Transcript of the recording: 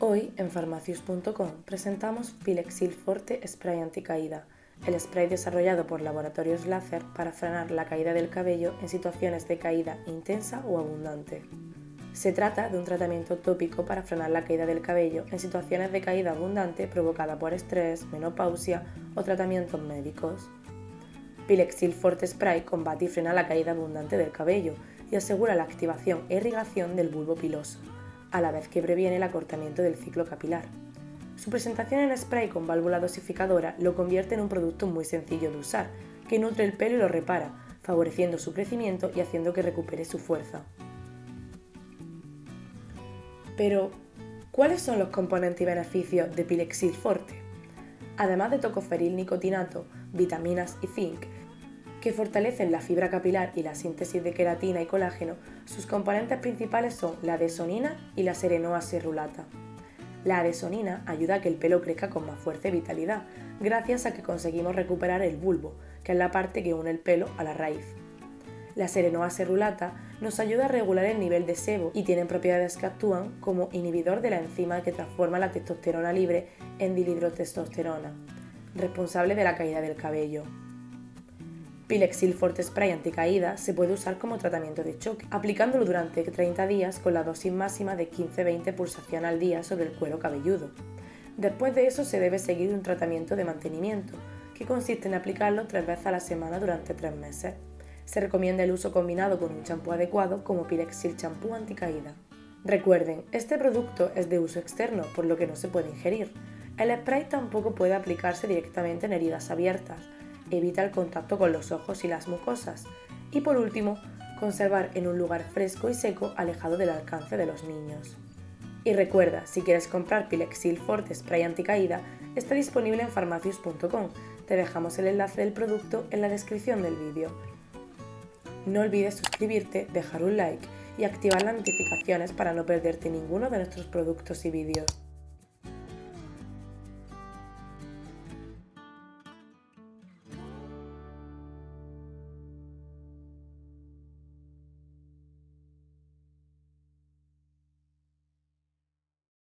Hoy en farmacius.com presentamos Pilexil Forte Spray Anticaída, el spray desarrollado por Laboratorios Láser para frenar la caída del cabello en situaciones de caída intensa o abundante. Se trata de un tratamiento tópico para frenar la caída del cabello en situaciones de caída abundante provocada por estrés, menopausia o tratamientos médicos. Pilexil Forte Spray combate y frena la caída abundante del cabello y asegura la activación e irrigación del bulbo piloso a la vez que previene el acortamiento del ciclo capilar. Su presentación en spray con válvula dosificadora lo convierte en un producto muy sencillo de usar, que nutre el pelo y lo repara, favoreciendo su crecimiento y haciendo que recupere su fuerza. Pero, ¿cuáles son los componentes y beneficios de Pilexil Forte? Además de tocoferil nicotinato, vitaminas y zinc, que fortalecen la fibra capilar y la síntesis de queratina y colágeno, sus componentes principales son la adesonina y la serenoa. La adesonina ayuda a que el pelo crezca con más fuerza y vitalidad, gracias a que conseguimos recuperar el bulbo, que es la parte que une el pelo a la raíz. La serenoa cerulata nos ayuda a regular el nivel de sebo y tienen propiedades que actúan como inhibidor de la enzima que transforma la testosterona libre en dihidrotestosterona, responsable de la caída del cabello. Pilexil Forte Spray anticaída se puede usar como tratamiento de choque, aplicándolo durante 30 días con la dosis máxima de 15-20 pulsación al día sobre el cuero cabelludo. Después de eso se debe seguir un tratamiento de mantenimiento, que consiste en aplicarlo tres veces a la semana durante tres meses. Se recomienda el uso combinado con un champú adecuado como Pilexil Champú Anticaída. Recuerden, este producto es de uso externo, por lo que no se puede ingerir. El spray tampoco puede aplicarse directamente en heridas abiertas, evita el contacto con los ojos y las mucosas. Y por último, conservar en un lugar fresco y seco alejado del alcance de los niños. Y recuerda, si quieres comprar Pilexil Forte Spray Anticaída, está disponible en farmacius.com. Te dejamos el enlace del producto en la descripción del vídeo. No olvides suscribirte, dejar un like y activar las notificaciones para no perderte ninguno de nuestros productos y vídeos.